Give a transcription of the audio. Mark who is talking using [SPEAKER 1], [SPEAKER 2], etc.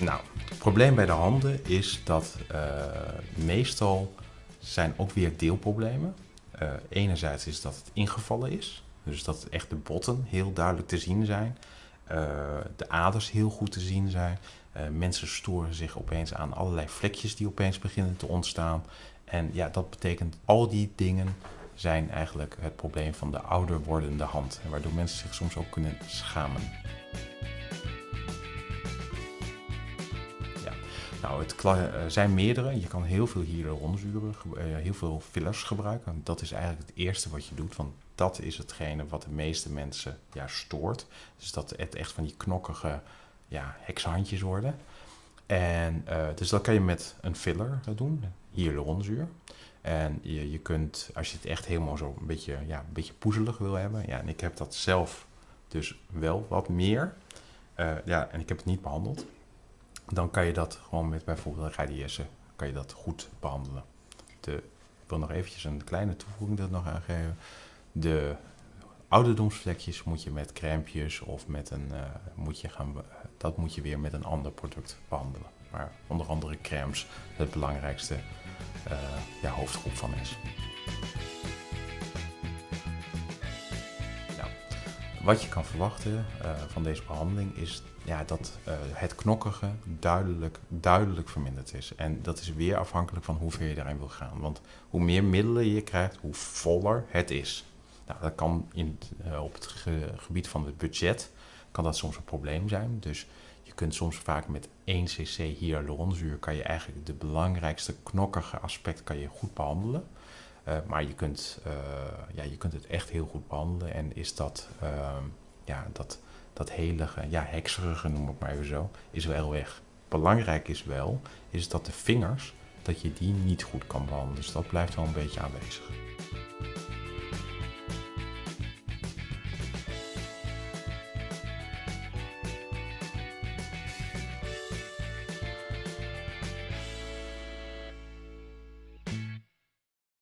[SPEAKER 1] Nou, het probleem bij de handen is dat uh, meestal zijn ook weer deelproblemen. Uh, enerzijds is dat het ingevallen is, dus dat echt de botten heel duidelijk te zien zijn, uh, de aders heel goed te zien zijn. mensen storen zich opeens aan allerlei vlekjes die opeens beginnen te ontstaan. En ja, dat betekent al die dingen zijn eigenlijk het probleem van de ouder wordende hand. Waardoor mensen zich soms ook kunnen schamen. Nou, het er zijn meerdere. Je kan heel veel hyaluronzuren, eh, heel veel fillers gebruiken. Dat is eigenlijk het eerste wat je doet, want dat is hetgene wat de meeste mensen ja, stoort. Dus dat het echt van die knokkige ja, hekshandjes worden. En, uh, dus dat kan je met een filler doen, hyaluronzuur. En je, je kunt, als je het echt helemaal zo een beetje, ja, een beetje poezelig wil hebben. Ja, en ik heb dat zelf dus wel wat meer. Ja, en ik heb het niet behandeld dan kan je dat gewoon met bijvoorbeeld radiëssen kan je dat goed behandelen. De, ik wil nog eventjes een kleine toevoeging er nog aangeven. De ouderdomsvlekjes moet je met crèmpjes of met een, uh, moet je gaan, dat moet je weer met een ander product behandelen. Maar onder andere crèmes het belangrijkste uh, ja, hoofdgroep van is. Wat je kan verwachten uh, van deze behandeling is ja, dat uh, het knokkige duidelijk, duidelijk verminderd is. En dat is weer afhankelijk van hoe ver je daarin wil gaan. Want hoe meer middelen je krijgt, hoe voller het is. Nou, dat kan in, uh, op het ge gebied van het budget kan dat soms een probleem zijn. Dus je kunt soms vaak met 1 cc hyaluronzuur kan je eigenlijk de belangrijkste knokkige aspect kan je goed behandelen. Uh, maar je kunt, uh, ja, je kunt het echt heel goed behandelen en is dat, uh, ja, dat, dat helige, ja, hekserige noem ik maar even zo, is wel weg. Belangrijk is wel, is dat de vingers, dat je die niet goed kan behandelen. Dus dat blijft wel een beetje aanwezig.